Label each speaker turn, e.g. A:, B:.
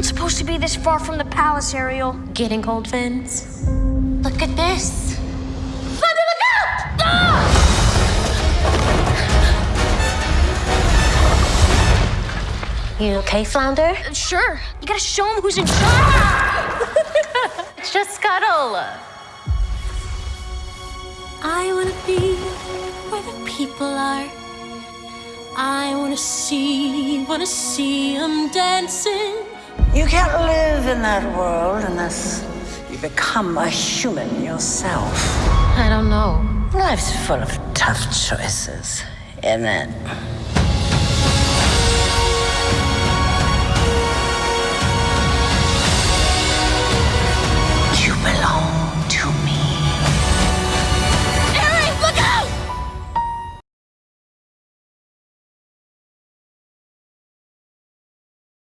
A: aren't supposed to be this far from the palace, Ariel.
B: Getting cold, Vince?
A: Look at this. Flounder, look out! Ah!
B: You okay, Flounder?
A: Uh, Sure. You gotta show him who's in charge.
B: It's just Scuttle.
C: I wanna be where the people are. I wanna see, wanna see them dancing.
D: You can't live in that world unless you become a human yourself.
B: I don't know.
D: Life's full of tough choices, isn't it?